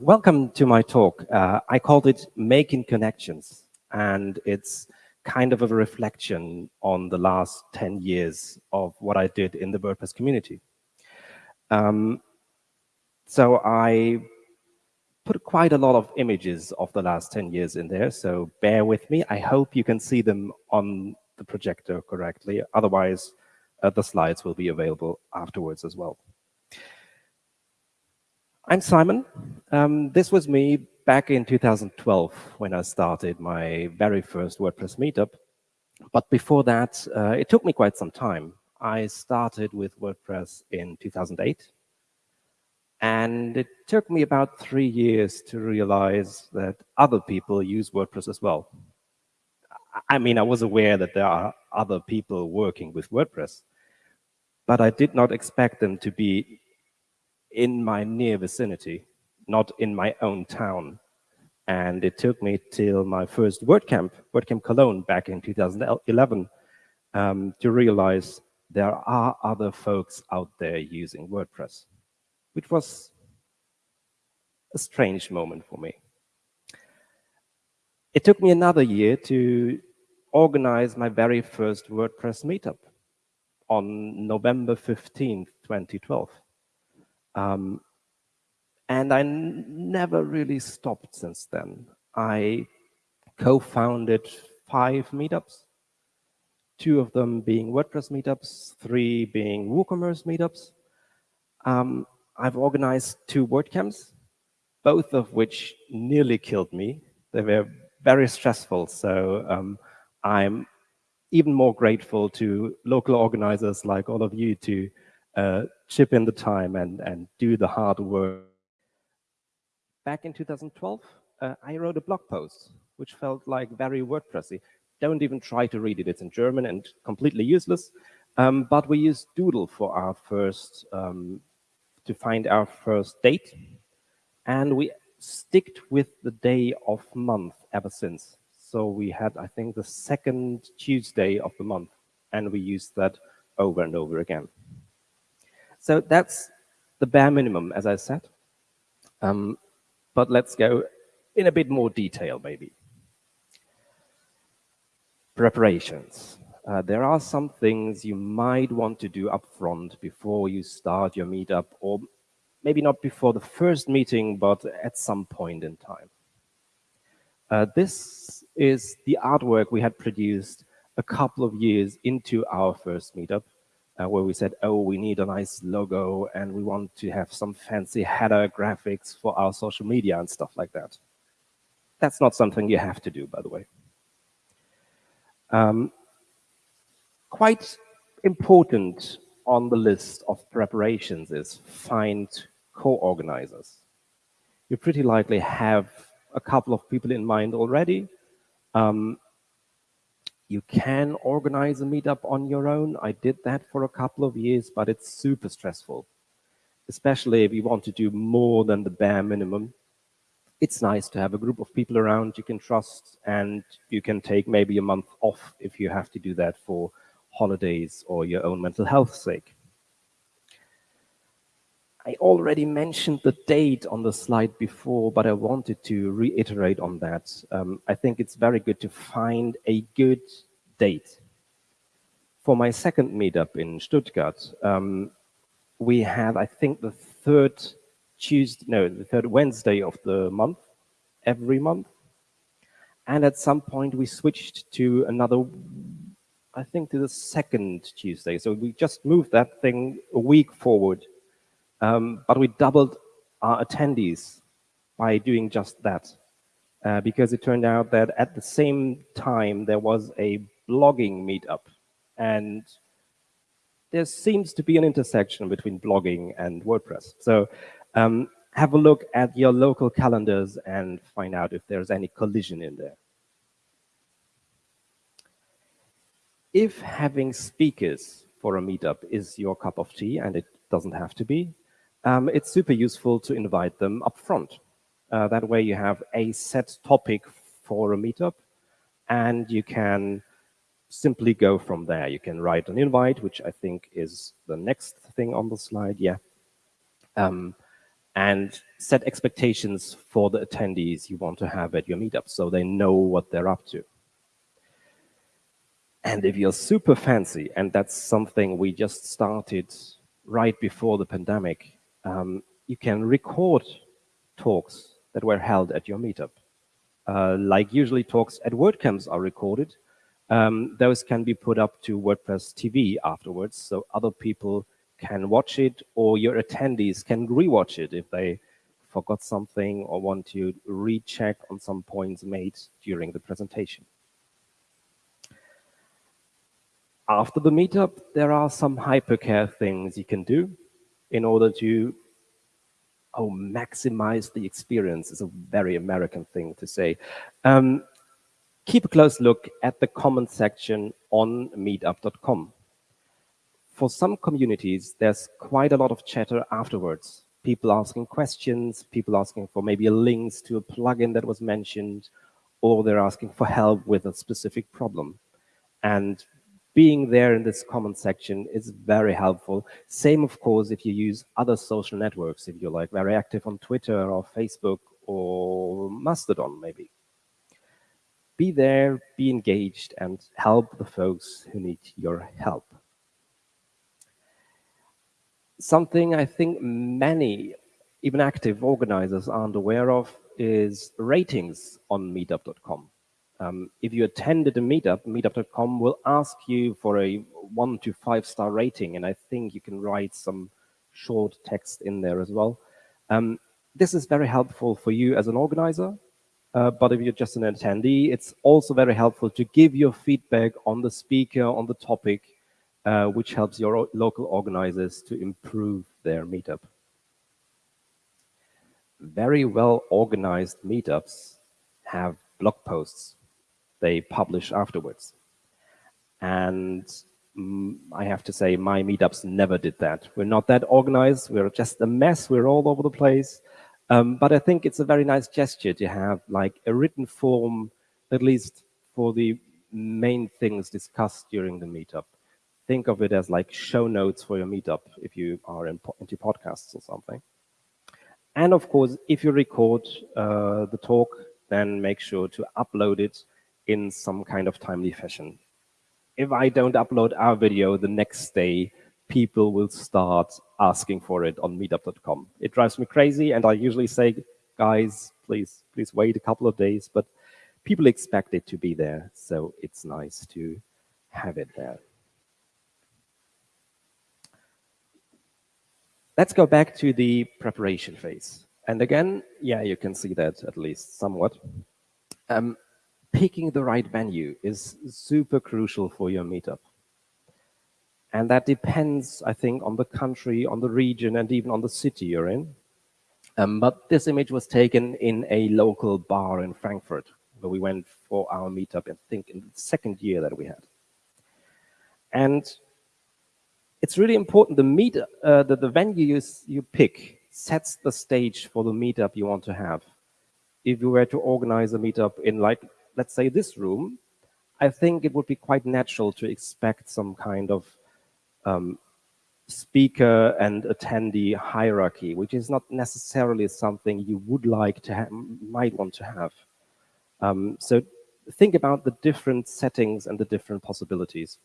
welcome to my talk. Uh, I called it Making Connections, and it's kind of a reflection on the last 10 years of what I did in the WordPress community. Um, so I put quite a lot of images of the last 10 years in there, so bear with me. I hope you can see them on the projector correctly. Otherwise, uh, the slides will be available afterwards as well. I'm Simon. Um, this was me back in 2012 when I started my very first WordPress meetup. But before that, uh, it took me quite some time. I started with WordPress in 2008. And it took me about three years to realize that other people use WordPress as well. I mean, I was aware that there are other people working with WordPress, but I did not expect them to be in my near vicinity, not in my own town. And it took me till my first WordCamp, WordCamp Cologne back in 2011, um, to realize there are other folks out there using WordPress, which was a strange moment for me. It took me another year to organize my very first WordPress meetup on November 15th, 2012. Um, and I never really stopped since then. I co-founded five meetups, two of them being WordPress meetups, three being WooCommerce meetups. Um, I've organized two WordCamps, both of which nearly killed me. They were very stressful, so um, I'm even more grateful to local organizers like all of you to uh, chip in the time and, and do the hard work. Back in 2012, uh, I wrote a blog post, which felt like very WordPressy. Don't even try to read it, it's in German and completely useless. Um, but we used Doodle for our first, um, to find our first date. And we sticked with the day of month ever since. So we had, I think, the second Tuesday of the month, and we used that over and over again. So that's the bare minimum, as I said. Um, but let's go in a bit more detail, maybe. Preparations. Uh, there are some things you might want to do upfront before you start your meetup, or maybe not before the first meeting, but at some point in time. Uh, this is the artwork we had produced a couple of years into our first meetup uh, where we said, oh, we need a nice logo and we want to have some fancy header graphics for our social media and stuff like that. That's not something you have to do, by the way. Um, quite important on the list of preparations is find co-organizers. You pretty likely have a couple of people in mind already. Um, you can organize a meetup on your own. I did that for a couple of years, but it's super stressful, especially if you want to do more than the bare minimum. It's nice to have a group of people around you can trust, and you can take maybe a month off if you have to do that for holidays or your own mental health sake. I already mentioned the date on the slide before, but I wanted to reiterate on that. Um, I think it's very good to find a good date. For my second meetup in Stuttgart, um, we had, I think, the third Tuesday, no, the third Wednesday of the month, every month. And at some point we switched to another, I think to the second Tuesday. So we just moved that thing a week forward um, but we doubled our attendees by doing just that. Uh, because it turned out that at the same time there was a blogging meetup. And there seems to be an intersection between blogging and WordPress. So um, have a look at your local calendars and find out if there's any collision in there. If having speakers for a meetup is your cup of tea, and it doesn't have to be, um, it's super useful to invite them up front. Uh, that way you have a set topic for a meetup and you can simply go from there. You can write an invite, which I think is the next thing on the slide, yeah. Um, and set expectations for the attendees you want to have at your meetup so they know what they're up to. And if you're super fancy, and that's something we just started right before the pandemic, um, you can record talks that were held at your meetup. Uh, like usually talks at WordCamps are recorded. Um, those can be put up to WordPress TV afterwards, so other people can watch it, or your attendees can rewatch it if they forgot something or want to recheck on some points made during the presentation. After the meetup, there are some hypercare things you can do in order to oh, maximize the experience is a very American thing to say. Um, keep a close look at the comment section on meetup.com. For some communities, there's quite a lot of chatter afterwards. People asking questions, people asking for maybe links to a plugin that was mentioned, or they're asking for help with a specific problem. And being there in this comment section is very helpful. Same, of course, if you use other social networks, if you're like very active on Twitter or Facebook or Mastodon, maybe. Be there, be engaged, and help the folks who need your help. Something I think many, even active organizers aren't aware of is ratings on meetup.com. Um, if you attended a meetup, meetup.com will ask you for a one to five star rating, and I think you can write some short text in there as well. Um, this is very helpful for you as an organizer, uh, but if you're just an attendee, it's also very helpful to give your feedback on the speaker, on the topic, uh, which helps your local organizers to improve their meetup. Very well organized meetups have blog posts they publish afterwards. And mm, I have to say my meetups never did that. We're not that organized. We're just a mess. We're all over the place. Um, but I think it's a very nice gesture to have like a written form, at least for the main things discussed during the meetup. Think of it as like show notes for your meetup if you are in, into podcasts or something. And of course, if you record uh, the talk, then make sure to upload it in some kind of timely fashion. If I don't upload our video the next day, people will start asking for it on meetup.com. It drives me crazy, and I usually say, guys, please, please wait a couple of days, but people expect it to be there, so it's nice to have it there. Let's go back to the preparation phase. And again, yeah, you can see that at least somewhat. Um, picking the right venue is super crucial for your meetup. And that depends, I think, on the country, on the region, and even on the city you're in. Um, but this image was taken in a local bar in Frankfurt, where we went for our meetup, I think, in the second year that we had. And it's really important, the, meet, uh, the, the venue you, you pick sets the stage for the meetup you want to have. If you were to organize a meetup in like let's say this room, I think it would be quite natural to expect some kind of um, speaker and attendee hierarchy, which is not necessarily something you would like to have, might want to have. Um, so think about the different settings and the different possibilities.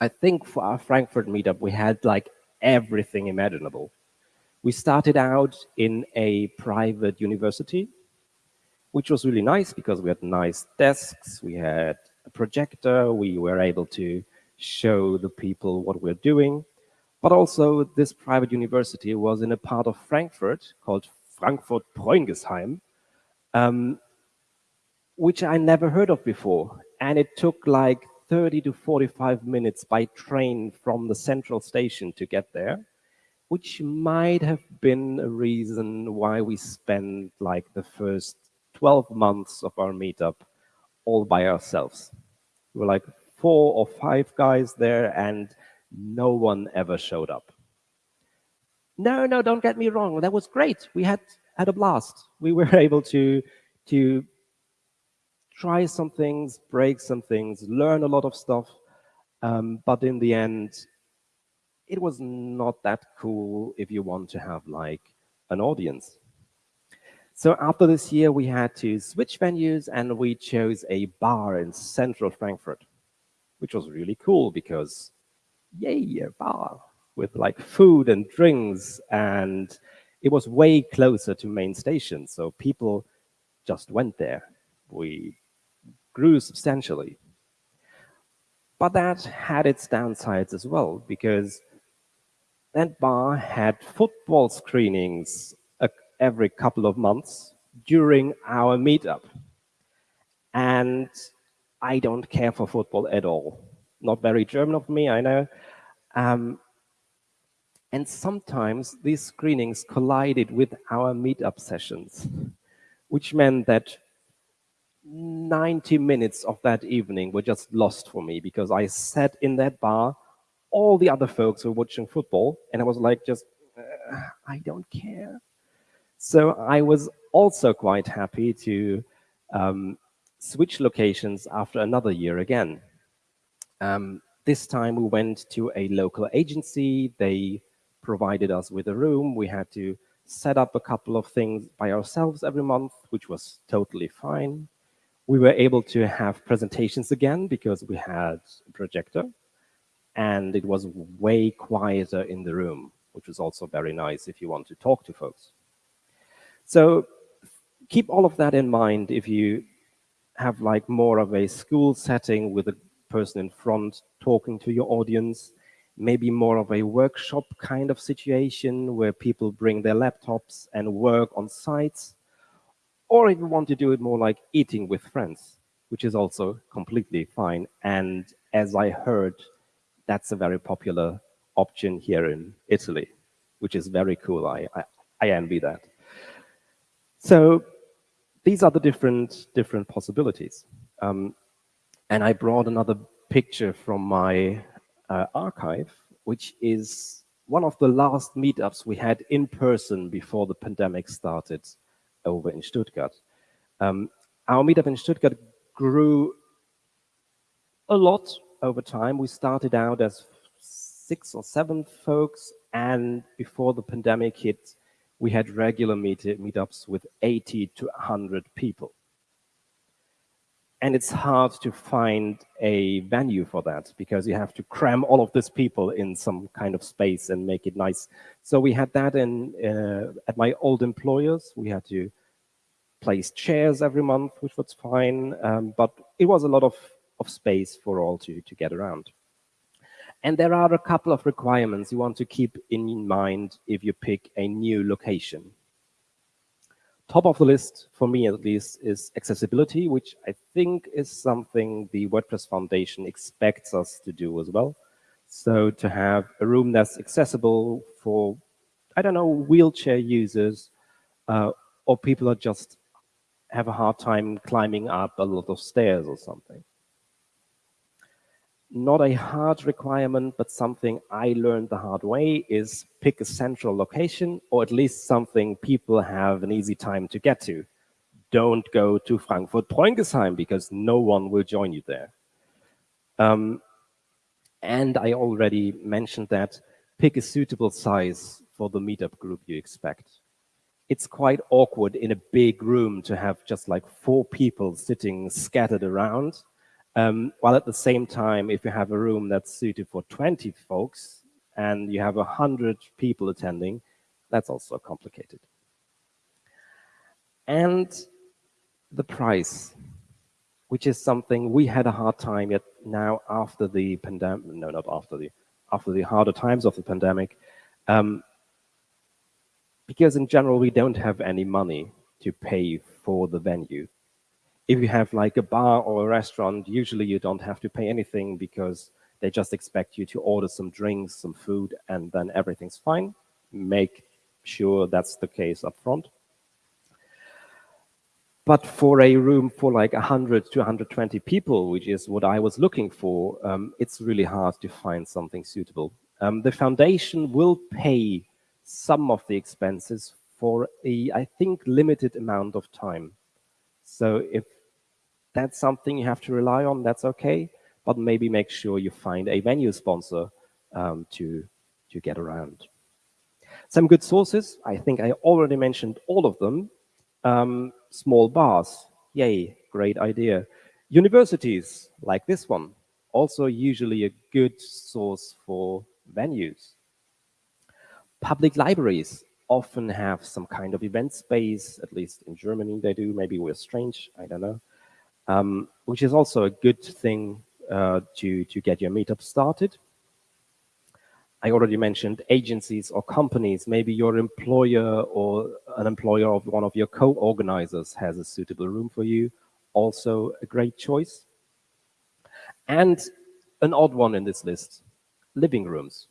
I think for our Frankfurt meetup, we had like everything imaginable. We started out in a private university which was really nice because we had nice desks, we had a projector, we were able to show the people what we're doing. But also this private university was in a part of Frankfurt called Frankfurt Preungesheim, um, which I never heard of before. And it took like 30 to 45 minutes by train from the central station to get there, which might have been a reason why we spent like the first 12 months of our meetup all by ourselves. We were like four or five guys there and no one ever showed up. No, no, don't get me wrong. That was great. We had had a blast. We were able to, to try some things, break some things, learn a lot of stuff. Um, but in the end, it was not that cool if you want to have like an audience. So after this year, we had to switch venues and we chose a bar in central Frankfurt, which was really cool because, yay, a bar with like food and drinks. And it was way closer to main station. So people just went there. We grew substantially. But that had its downsides as well, because that bar had football screenings every couple of months during our meetup. And I don't care for football at all. Not very German of me, I know. Um, and sometimes these screenings collided with our meetup sessions, which meant that 90 minutes of that evening were just lost for me because I sat in that bar, all the other folks were watching football, and I was like, just, uh, I don't care. So I was also quite happy to um, switch locations after another year again. Um, this time we went to a local agency. They provided us with a room. We had to set up a couple of things by ourselves every month, which was totally fine. We were able to have presentations again because we had a projector and it was way quieter in the room, which was also very nice if you want to talk to folks. So keep all of that in mind if you have like more of a school setting with a person in front talking to your audience, maybe more of a workshop kind of situation where people bring their laptops and work on sites, or if you want to do it more like eating with friends, which is also completely fine. And as I heard, that's a very popular option here in Italy, which is very cool. I, I, I envy that. So these are the different, different possibilities. Um, and I brought another picture from my uh, archive, which is one of the last meetups we had in person before the pandemic started over in Stuttgart. Um, our meetup in Stuttgart grew a lot over time. We started out as six or seven folks, and before the pandemic hit, we had regular meet meetups with 80 to 100 people. And it's hard to find a venue for that because you have to cram all of these people in some kind of space and make it nice. So we had that in uh, at my old employers. We had to place chairs every month, which was fine, um, but it was a lot of, of space for all to, to get around. And there are a couple of requirements you want to keep in mind if you pick a new location. Top of the list, for me at least, is accessibility, which I think is something the WordPress Foundation expects us to do as well. So to have a room that's accessible for, I don't know, wheelchair users, uh, or people that just have a hard time climbing up a lot of stairs or something not a hard requirement, but something I learned the hard way is pick a central location or at least something people have an easy time to get to. Don't go to Frankfurt Preungesheim because no one will join you there. Um, and I already mentioned that pick a suitable size for the meetup group you expect. It's quite awkward in a big room to have just like four people sitting scattered around um, while at the same time, if you have a room that's suited for 20 folks and you have 100 people attending, that's also complicated. And the price, which is something we had a hard time yet now after the pandemic, no, not after the, after the harder times of the pandemic, um, because in general, we don't have any money to pay for the venue if you have like a bar or a restaurant, usually you don't have to pay anything because they just expect you to order some drinks, some food, and then everything's fine. Make sure that's the case up front. But for a room for like 100 to 120 people, which is what I was looking for, um, it's really hard to find something suitable. Um, the foundation will pay some of the expenses for a, I think, limited amount of time. So if that's something you have to rely on, that's okay. But maybe make sure you find a venue sponsor um, to, to get around. Some good sources, I think I already mentioned all of them. Um, small bars, yay, great idea. Universities, like this one, also usually a good source for venues. Public libraries often have some kind of event space, at least in Germany they do, maybe we're strange, I don't know, um, which is also a good thing uh, to, to get your meetup started. I already mentioned agencies or companies, maybe your employer or an employer of one of your co-organizers has a suitable room for you, also a great choice. And an odd one in this list, living rooms.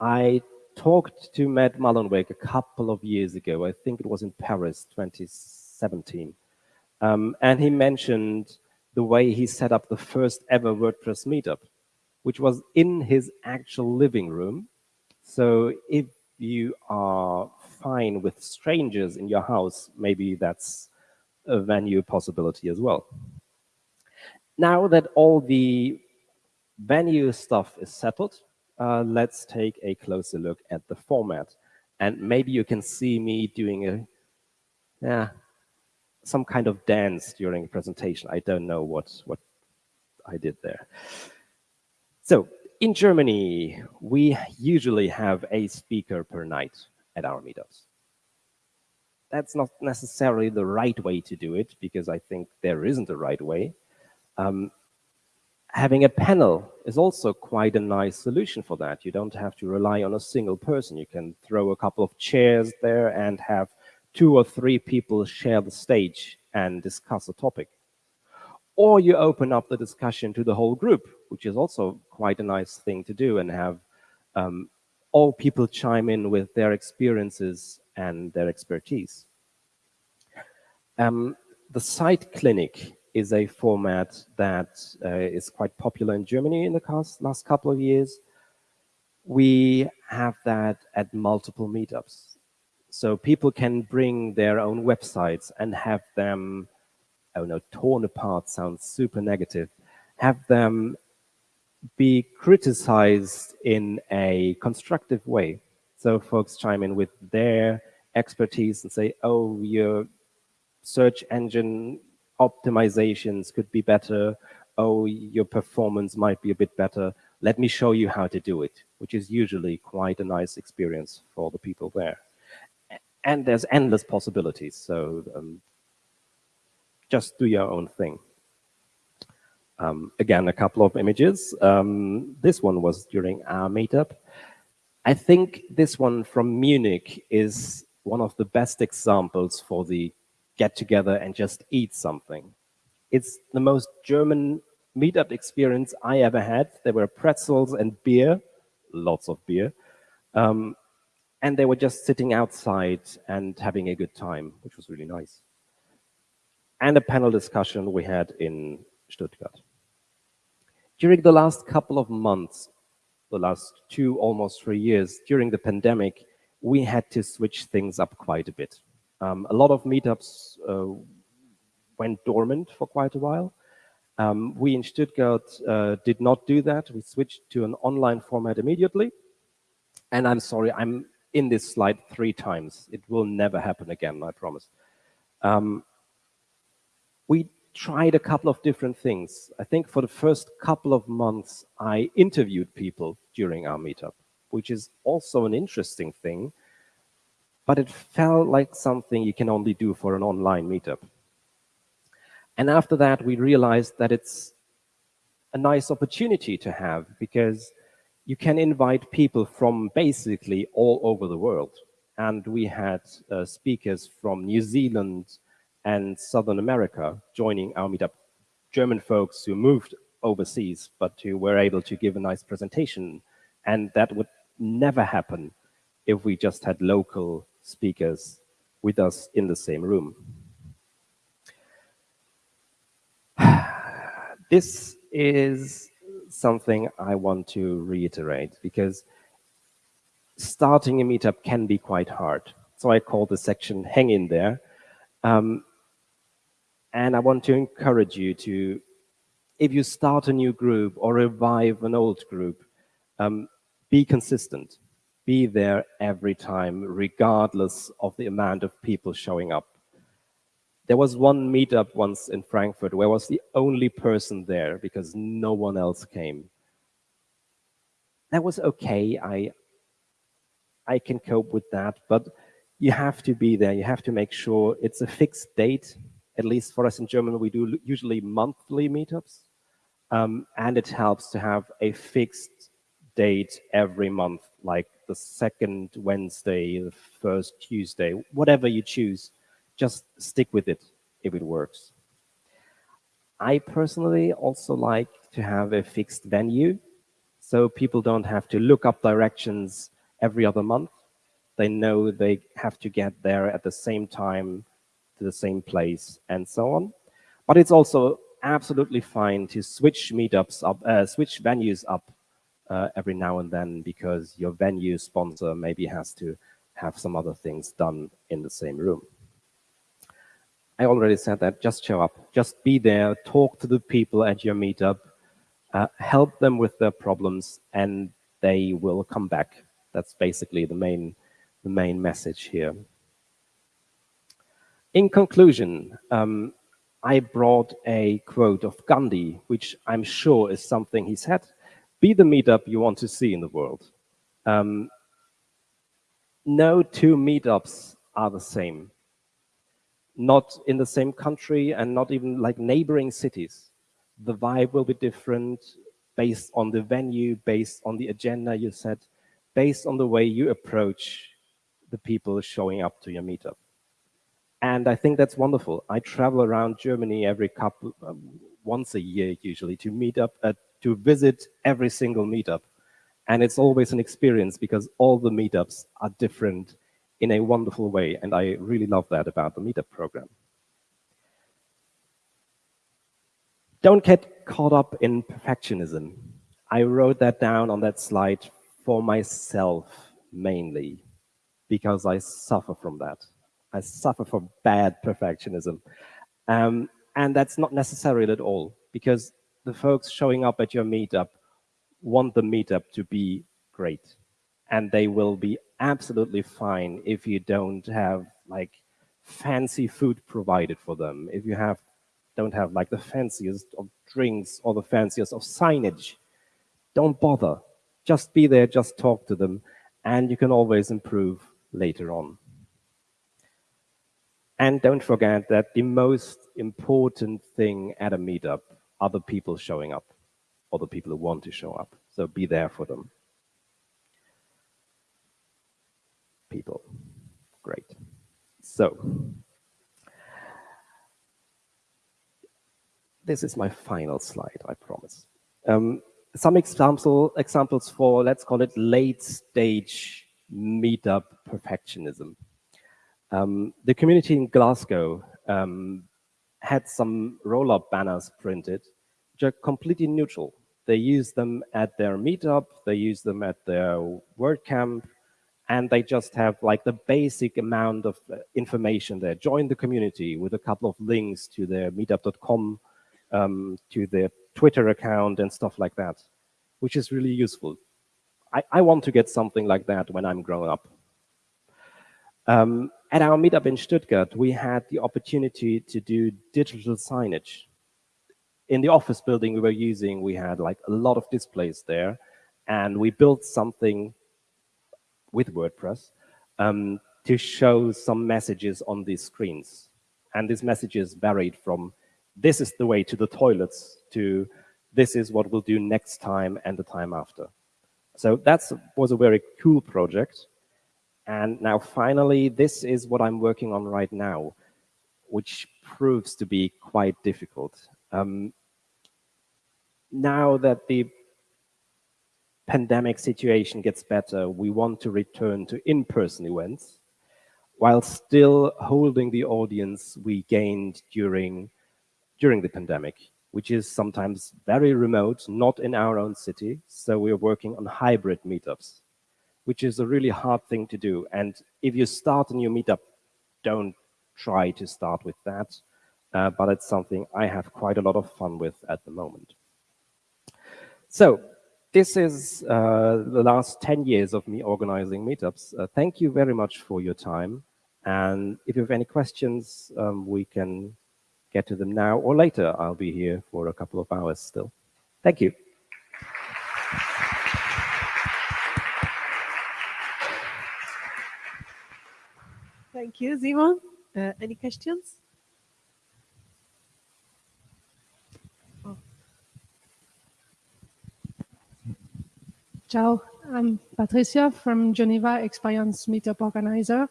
I talked to Matt Mullenweg a couple of years ago, I think it was in Paris, 2017, um, and he mentioned the way he set up the first ever WordPress meetup which was in his actual living room. So if you are fine with strangers in your house, maybe that's a venue possibility as well. Now that all the venue stuff is settled, uh, let's take a closer look at the format. And maybe you can see me doing a, yeah, some kind of dance during a presentation. I don't know what, what I did there. So in Germany, we usually have a speaker per night at our meetups. That's not necessarily the right way to do it because I think there isn't a right way. Um, having a panel is also quite a nice solution for that. You don't have to rely on a single person. You can throw a couple of chairs there and have two or three people share the stage and discuss a topic. Or you open up the discussion to the whole group, which is also quite a nice thing to do and have um, all people chime in with their experiences and their expertise. Um, the site clinic is a format that uh, is quite popular in Germany in the last couple of years. We have that at multiple meetups. So people can bring their own websites and have them oh no, torn apart sounds super negative, have them be criticized in a constructive way. So folks chime in with their expertise and say, oh, your search engine optimizations could be better. Oh, your performance might be a bit better. Let me show you how to do it, which is usually quite a nice experience for the people there. And there's endless possibilities. So um, just do your own thing. Um, again, a couple of images. Um, this one was during our meetup. I think this one from Munich is one of the best examples for the get together and just eat something. It's the most German meetup experience I ever had. There were pretzels and beer, lots of beer. Um, and they were just sitting outside and having a good time, which was really nice and a panel discussion we had in Stuttgart. During the last couple of months, the last two, almost three years, during the pandemic, we had to switch things up quite a bit. Um, a lot of meetups uh, went dormant for quite a while. Um, we in Stuttgart uh, did not do that. We switched to an online format immediately. And I'm sorry, I'm in this slide three times. It will never happen again, I promise. Um, we tried a couple of different things. I think for the first couple of months, I interviewed people during our meetup, which is also an interesting thing, but it felt like something you can only do for an online meetup. And after that, we realized that it's a nice opportunity to have because you can invite people from basically all over the world. And we had uh, speakers from New Zealand, and Southern America joining our meetup. German folks who moved overseas, but who were able to give a nice presentation. And that would never happen if we just had local speakers with us in the same room. this is something I want to reiterate because starting a meetup can be quite hard. So I call the section hang in there. Um, and I want to encourage you to, if you start a new group or revive an old group, um, be consistent. be there every time, regardless of the amount of people showing up. There was one meetup once in Frankfurt where I was the only person there because no one else came. That was okay. I, I can cope with that, but you have to be there. You have to make sure it's a fixed date. At least for us in Germany, we do usually monthly meetups. Um, and it helps to have a fixed date every month, like the second Wednesday, the first Tuesday, whatever you choose, just stick with it if it works. I personally also like to have a fixed venue so people don't have to look up directions every other month. They know they have to get there at the same time to the same place and so on. But it's also absolutely fine to switch meetups up, uh, switch venues up uh, every now and then because your venue sponsor maybe has to have some other things done in the same room. I already said that, just show up, just be there, talk to the people at your meetup, uh, help them with their problems, and they will come back. That's basically the main, the main message here. In conclusion, um, I brought a quote of Gandhi, which I'm sure is something he said be the meetup you want to see in the world. Um, no two meetups are the same. Not in the same country and not even like neighboring cities. The vibe will be different based on the venue, based on the agenda you set, based on the way you approach the people showing up to your meetup. And I think that's wonderful. I travel around Germany every couple, um, once a year usually to meet up, to visit every single meetup. And it's always an experience because all the meetups are different in a wonderful way. And I really love that about the meetup program. Don't get caught up in perfectionism. I wrote that down on that slide for myself mainly because I suffer from that. I suffer from bad perfectionism. Um, and that's not necessary at all because the folks showing up at your meetup want the meetup to be great. And they will be absolutely fine if you don't have like fancy food provided for them, if you have don't have like the fanciest of drinks or the fanciest of signage. Don't bother. Just be there, just talk to them, and you can always improve later on. And don't forget that the most important thing at a meetup are the people showing up, or the people who want to show up. So be there for them. People, great. So, this is my final slide, I promise. Um, some example, examples for, let's call it late stage meetup perfectionism. Um, the community in Glasgow um, had some roll-up banners printed, which are completely neutral. They use them at their meetup, they use them at their WordCamp, and they just have like the basic amount of uh, information there. Join the community with a couple of links to their meetup.com, um, to their Twitter account and stuff like that, which is really useful. I, I want to get something like that when I'm grown up. Um, at our meetup in Stuttgart, we had the opportunity to do digital signage. In the office building we were using, we had like a lot of displays there, and we built something with WordPress um, to show some messages on these screens. And these messages varied from, this is the way to the toilets, to this is what we'll do next time and the time after. So that was a very cool project. And now finally, this is what I'm working on right now, which proves to be quite difficult. Um, now that the pandemic situation gets better, we want to return to in-person events while still holding the audience we gained during, during the pandemic, which is sometimes very remote, not in our own city. So we're working on hybrid meetups which is a really hard thing to do. And if you start a new meetup, don't try to start with that. Uh, but it's something I have quite a lot of fun with at the moment. So this is uh, the last 10 years of me organizing meetups. Uh, thank you very much for your time. And if you have any questions, um, we can get to them now or later. I'll be here for a couple of hours still. Thank you. Thank you, Simon. Uh, any questions? Ciao, I'm Patricia from Geneva Experience Meetup Organizer.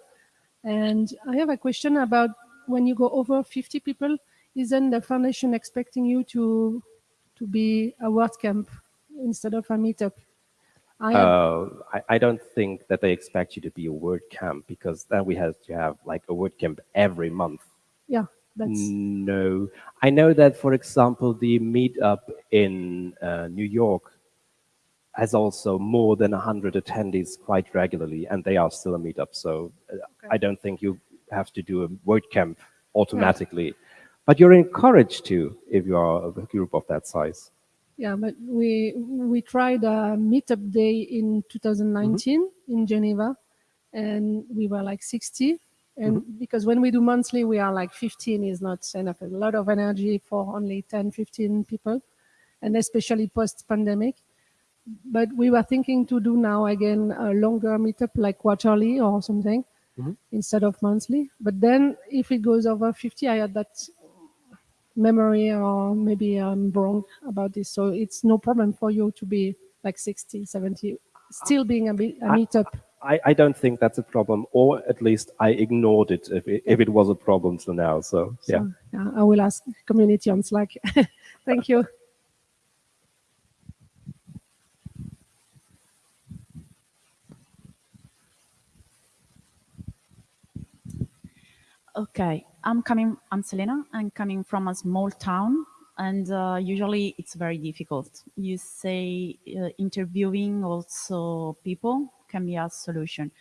And I have a question about when you go over 50 people, isn't the foundation expecting you to to be a WordCamp instead of a meetup? I, uh, I, I, don't think that they expect you to be a WordCamp because then we have to have like a WordCamp every month. Yeah, that's... No. I know that, for example, the meetup in uh, New York has also more than 100 attendees quite regularly, and they are still a meetup. So uh, okay. I don't think you have to do a WordCamp automatically. But you're encouraged to if you are a group of that size. Yeah, but we we tried a meetup day in 2019 mm -hmm. in Geneva, and we were like 60. And mm -hmm. because when we do monthly, we are like 15 is not enough. A lot of energy for only 10, 15 people, and especially post-pandemic. But we were thinking to do now again a longer meetup, like quarterly or something, mm -hmm. instead of monthly. But then if it goes over 50, I had that memory or maybe I'm wrong about this. So it's no problem for you to be like 60, 70, still being a, a meetup. I, I don't think that's a problem, or at least I ignored it if it, if it was a problem till now. So, yeah. So, yeah, I will ask community on Slack. Thank you. Okay, I'm coming, I'm Selena, I'm coming from a small town and uh, usually it's very difficult. You say uh, interviewing also people can be a solution.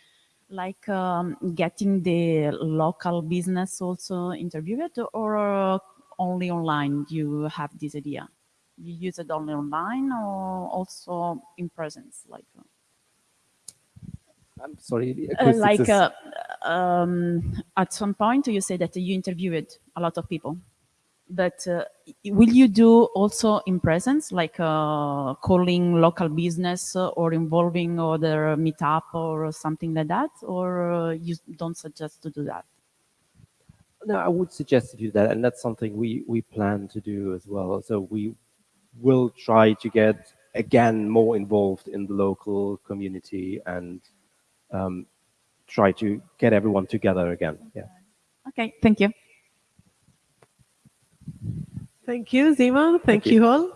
Like um, getting the local business also interviewed or uh, only online you have this idea? You use it only online or also in presence? Like, uh? I'm sorry. Uh, like uh, um, at some point you say that you interviewed a lot of people, but uh, will you do also in presence, like uh, calling local business or involving other meetup or something like that, or uh, you don't suggest to do that? No, I would suggest to do that, and that's something we we plan to do as well. So we will try to get again more involved in the local community and um, try to get everyone together again. Yeah. Okay, thank you. Thank you, Zima. Thank, thank you. you all.